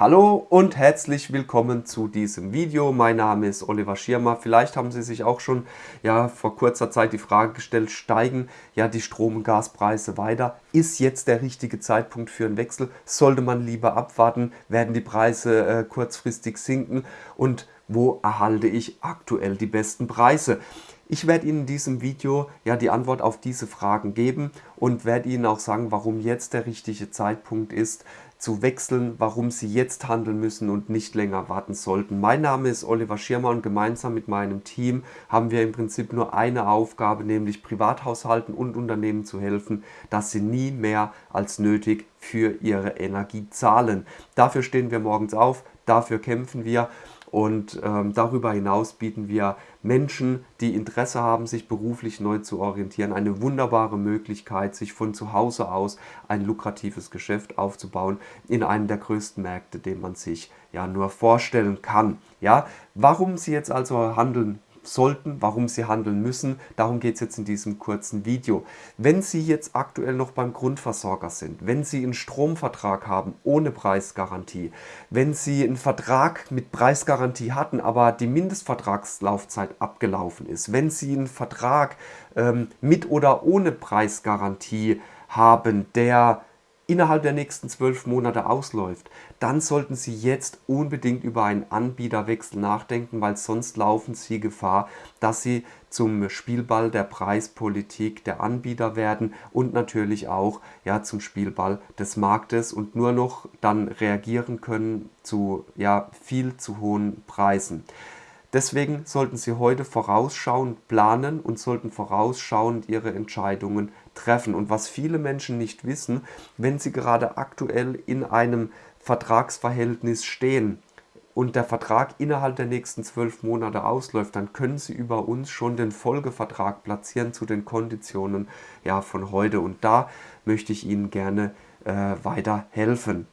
Hallo und herzlich willkommen zu diesem Video. Mein Name ist Oliver Schirmer. Vielleicht haben Sie sich auch schon ja, vor kurzer Zeit die Frage gestellt, steigen ja die Strom- und Gaspreise weiter? Ist jetzt der richtige Zeitpunkt für einen Wechsel? Sollte man lieber abwarten? Werden die Preise äh, kurzfristig sinken? Und wo erhalte ich aktuell die besten Preise? Ich werde Ihnen in diesem Video ja die Antwort auf diese Fragen geben und werde Ihnen auch sagen, warum jetzt der richtige Zeitpunkt ist, zu wechseln, warum Sie jetzt handeln müssen und nicht länger warten sollten. Mein Name ist Oliver Schirmer und gemeinsam mit meinem Team haben wir im Prinzip nur eine Aufgabe, nämlich Privathaushalten und Unternehmen zu helfen, dass sie nie mehr als nötig für ihre Energie zahlen. Dafür stehen wir morgens auf, dafür kämpfen wir und ähm, darüber hinaus bieten wir Menschen, die Interesse haben, sich beruflich neu zu orientieren, eine wunderbare Möglichkeit, sich von zu Hause aus ein lukratives Geschäft aufzubauen in einem der größten Märkte, den man sich ja nur vorstellen kann. Ja, warum Sie jetzt also handeln sollten, warum sie handeln müssen. Darum geht es jetzt in diesem kurzen Video. Wenn Sie jetzt aktuell noch beim Grundversorger sind, wenn Sie einen Stromvertrag haben ohne Preisgarantie, wenn Sie einen Vertrag mit Preisgarantie hatten, aber die Mindestvertragslaufzeit abgelaufen ist, wenn Sie einen Vertrag ähm, mit oder ohne Preisgarantie haben, der innerhalb der nächsten zwölf Monate ausläuft, dann sollten Sie jetzt unbedingt über einen Anbieterwechsel nachdenken, weil sonst laufen Sie Gefahr, dass Sie zum Spielball der Preispolitik der Anbieter werden und natürlich auch ja, zum Spielball des Marktes und nur noch dann reagieren können zu ja, viel zu hohen Preisen. Deswegen sollten Sie heute vorausschauend planen und sollten vorausschauend Ihre Entscheidungen treffen. Und was viele Menschen nicht wissen, wenn sie gerade aktuell in einem Vertragsverhältnis stehen und der Vertrag innerhalb der nächsten zwölf Monate ausläuft, dann können Sie über uns schon den Folgevertrag platzieren zu den Konditionen ja, von heute. Und da möchte ich Ihnen gerne äh, weiter helfen.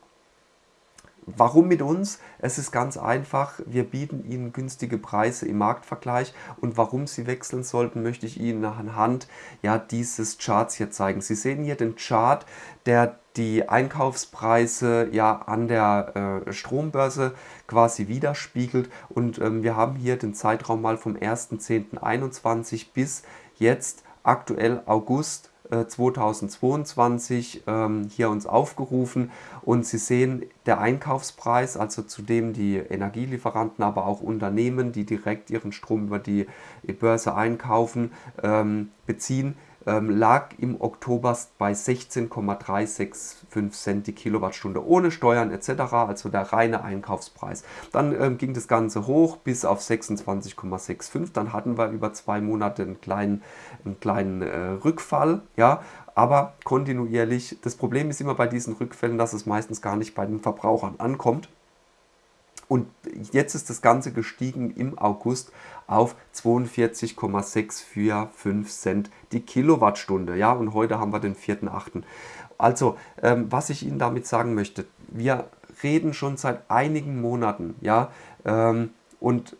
Warum mit uns? Es ist ganz einfach, wir bieten Ihnen günstige Preise im Marktvergleich und warum Sie wechseln sollten, möchte ich Ihnen anhand ja, dieses Charts hier zeigen. Sie sehen hier den Chart, der die Einkaufspreise ja an der äh, Strombörse quasi widerspiegelt und ähm, wir haben hier den Zeitraum mal vom 1.10.21 bis jetzt aktuell August 2022 äh, ähm, hier uns aufgerufen. Und Sie sehen der Einkaufspreis, also zu dem die Energielieferanten, aber auch Unternehmen, die direkt ihren Strom über die Börse einkaufen, ähm, beziehen, lag im Oktober bei 16,365 Cent die Kilowattstunde ohne Steuern etc., also der reine Einkaufspreis. Dann ähm, ging das Ganze hoch bis auf 26,65, dann hatten wir über zwei Monate einen kleinen, einen kleinen äh, Rückfall, ja, aber kontinuierlich. Das Problem ist immer bei diesen Rückfällen, dass es meistens gar nicht bei den Verbrauchern ankommt. Und jetzt ist das Ganze gestiegen im August auf 42,645 Cent die Kilowattstunde. Ja, und heute haben wir den 4.8. Also, ähm, was ich Ihnen damit sagen möchte, wir reden schon seit einigen Monaten, ja, ähm, und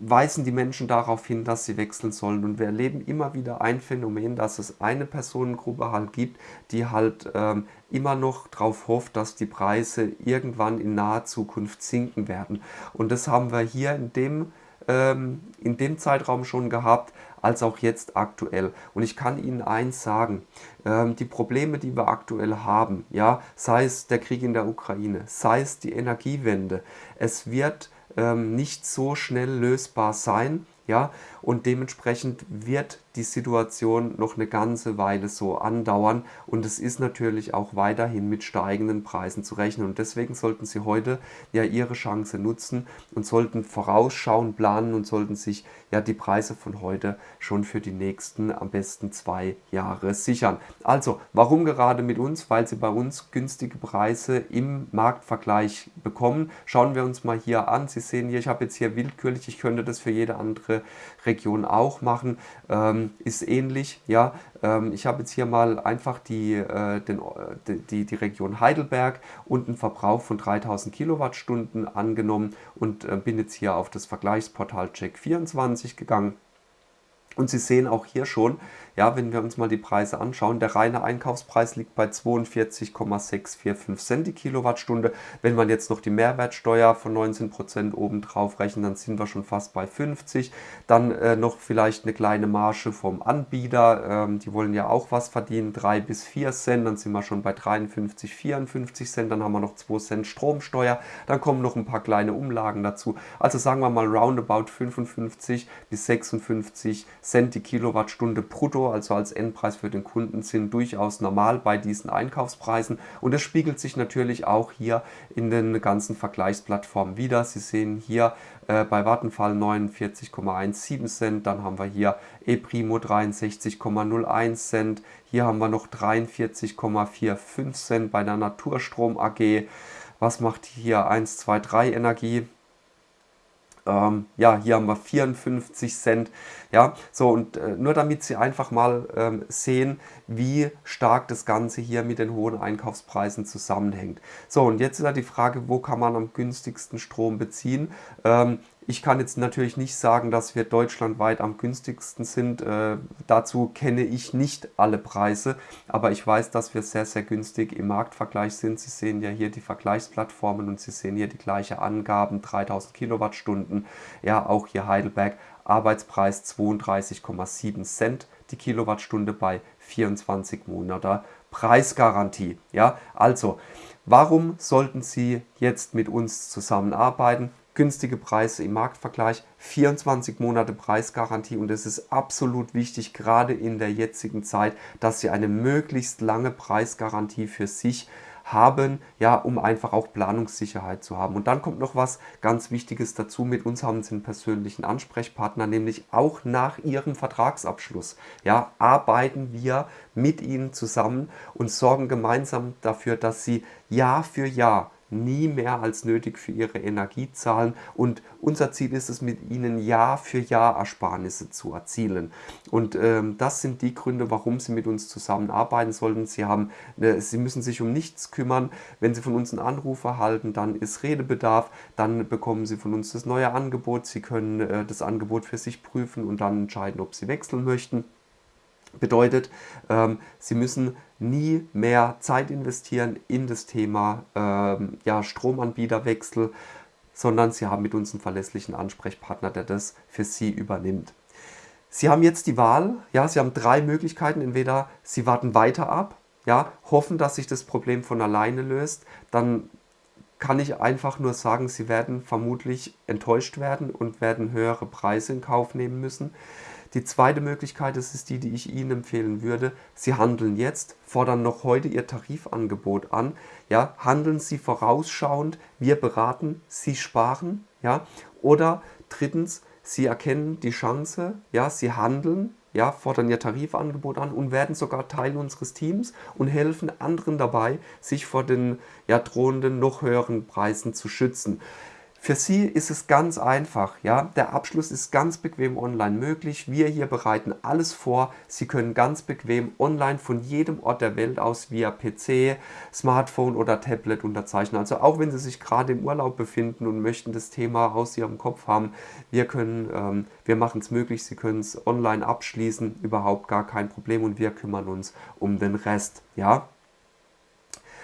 weisen die Menschen darauf hin, dass sie wechseln sollen. Und wir erleben immer wieder ein Phänomen, dass es eine Personengruppe halt gibt, die halt ähm, immer noch darauf hofft, dass die Preise irgendwann in naher Zukunft sinken werden. Und das haben wir hier in dem, ähm, in dem Zeitraum schon gehabt, als auch jetzt aktuell. Und ich kann Ihnen eins sagen, ähm, die Probleme, die wir aktuell haben, ja, sei es der Krieg in der Ukraine, sei es die Energiewende, es wird ähm, nicht so schnell lösbar sein. Ja, und dementsprechend wird die Situation noch eine ganze Weile so andauern und es ist natürlich auch weiterhin mit steigenden Preisen zu rechnen und deswegen sollten Sie heute ja Ihre Chance nutzen und sollten vorausschauen, planen und sollten sich ja die Preise von heute schon für die nächsten am besten zwei Jahre sichern. Also, warum gerade mit uns? Weil Sie bei uns günstige Preise im Marktvergleich bekommen. Schauen wir uns mal hier an. Sie sehen hier, ich habe jetzt hier willkürlich, ich könnte das für jede andere Region auch machen, ähm, ist ähnlich. Ja, ähm, ich habe jetzt hier mal einfach die, äh, den, die, die Region Heidelberg und einen Verbrauch von 3000 Kilowattstunden angenommen und äh, bin jetzt hier auf das Vergleichsportal Check24 gegangen. Und Sie sehen auch hier schon, ja, wenn wir uns mal die Preise anschauen, der reine Einkaufspreis liegt bei 42,645 Cent die Kilowattstunde. Wenn man jetzt noch die Mehrwertsteuer von 19% oben drauf rechnet, dann sind wir schon fast bei 50. Dann äh, noch vielleicht eine kleine Marge vom Anbieter, ähm, die wollen ja auch was verdienen, 3 bis 4 Cent, dann sind wir schon bei 53, 54 Cent, dann haben wir noch 2 Cent Stromsteuer, dann kommen noch ein paar kleine Umlagen dazu. Also sagen wir mal roundabout 55 bis 56 Cent die Kilowattstunde brutto also als Endpreis für den Kunden, sind durchaus normal bei diesen Einkaufspreisen. Und das spiegelt sich natürlich auch hier in den ganzen Vergleichsplattformen wieder. Sie sehen hier äh, bei Vattenfall 49,17 Cent, dann haben wir hier ePrimo 63,01 Cent, hier haben wir noch 43,45 Cent bei der Naturstrom AG. Was macht hier 123 Energie? Ähm, ja, hier haben wir 54 Cent. Ja, so und äh, nur damit Sie einfach mal ähm, sehen, wie stark das Ganze hier mit den hohen Einkaufspreisen zusammenhängt. So, und jetzt ist ja die Frage, wo kann man am günstigsten Strom beziehen? Ähm, ich kann jetzt natürlich nicht sagen, dass wir deutschlandweit am günstigsten sind. Äh, dazu kenne ich nicht alle Preise, aber ich weiß, dass wir sehr, sehr günstig im Marktvergleich sind. Sie sehen ja hier die Vergleichsplattformen und Sie sehen hier die gleiche Angaben, 3000 Kilowattstunden. Ja, auch hier Heidelberg, Arbeitspreis 32,7 Cent die Kilowattstunde bei 24 Monate Preisgarantie. Ja, also, warum sollten Sie jetzt mit uns zusammenarbeiten? Günstige Preise im Marktvergleich, 24 Monate Preisgarantie und es ist absolut wichtig, gerade in der jetzigen Zeit, dass Sie eine möglichst lange Preisgarantie für sich haben, ja, um einfach auch Planungssicherheit zu haben. Und dann kommt noch was ganz Wichtiges dazu. Mit uns haben Sie einen persönlichen Ansprechpartner, nämlich auch nach Ihrem Vertragsabschluss. Ja, arbeiten wir mit Ihnen zusammen und sorgen gemeinsam dafür, dass Sie Jahr für Jahr nie mehr als nötig für ihre Energie zahlen und unser Ziel ist es, mit ihnen Jahr für Jahr Ersparnisse zu erzielen. Und ähm, das sind die Gründe, warum Sie mit uns zusammenarbeiten sollten. Sie, haben, äh, Sie müssen sich um nichts kümmern. Wenn Sie von uns einen Anruf erhalten, dann ist Redebedarf, dann bekommen Sie von uns das neue Angebot. Sie können äh, das Angebot für sich prüfen und dann entscheiden, ob Sie wechseln möchten. Bedeutet, ähm, Sie müssen nie mehr Zeit investieren in das Thema ähm, ja, Stromanbieterwechsel, sondern Sie haben mit uns einen verlässlichen Ansprechpartner, der das für Sie übernimmt. Sie haben jetzt die Wahl, ja, Sie haben drei Möglichkeiten. Entweder Sie warten weiter ab, ja, hoffen, dass sich das Problem von alleine löst, dann kann ich einfach nur sagen, Sie werden vermutlich enttäuscht werden und werden höhere Preise in Kauf nehmen müssen. Die zweite Möglichkeit, das ist die, die ich Ihnen empfehlen würde. Sie handeln jetzt, fordern noch heute Ihr Tarifangebot an. Ja, handeln Sie vorausschauend, wir beraten, Sie sparen. Ja, oder drittens, Sie erkennen die Chance, ja, Sie handeln, ja, fordern ihr Tarifangebot an und werden sogar Teil unseres Teams und helfen anderen dabei, sich vor den ja, drohenden noch höheren Preisen zu schützen. Für Sie ist es ganz einfach. Ja? Der Abschluss ist ganz bequem online möglich. Wir hier bereiten alles vor. Sie können ganz bequem online von jedem Ort der Welt aus via PC, Smartphone oder Tablet unterzeichnen. Also auch wenn Sie sich gerade im Urlaub befinden und möchten das Thema aus Ihrem Kopf haben, wir, ähm, wir machen es möglich. Sie können es online abschließen, überhaupt gar kein Problem und wir kümmern uns um den Rest. Ja?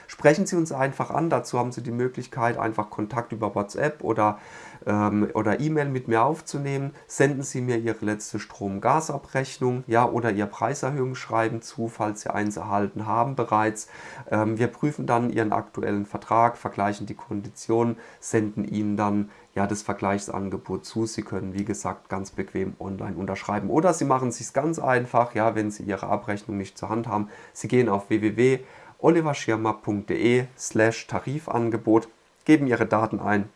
Sprechen Sie uns einfach an. Dazu haben Sie die Möglichkeit, einfach Kontakt über WhatsApp oder ähm, oder E-Mail mit mir aufzunehmen. Senden Sie mir Ihre letzte Strom-Gas-Abrechnung ja, oder Ihr Preiserhöhungsschreiben zu, falls Sie eins erhalten haben bereits. Ähm, wir prüfen dann Ihren aktuellen Vertrag, vergleichen die Konditionen, senden Ihnen dann ja, das Vergleichsangebot zu. Sie können, wie gesagt, ganz bequem online unterschreiben. Oder Sie machen es sich ganz einfach, ja, wenn Sie Ihre Abrechnung nicht zur Hand haben. Sie gehen auf www oliverschirmer.de slash Tarifangebot, geben Ihre Daten ein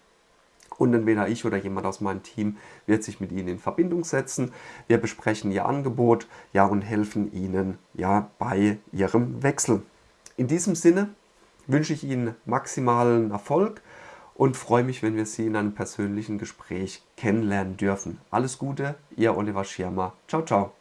und entweder ich oder jemand aus meinem Team wird sich mit Ihnen in Verbindung setzen. Wir besprechen Ihr Angebot ja, und helfen Ihnen ja, bei Ihrem Wechsel. In diesem Sinne wünsche ich Ihnen maximalen Erfolg und freue mich, wenn wir Sie in einem persönlichen Gespräch kennenlernen dürfen. Alles Gute, Ihr Oliver Schirmer. Ciao, ciao.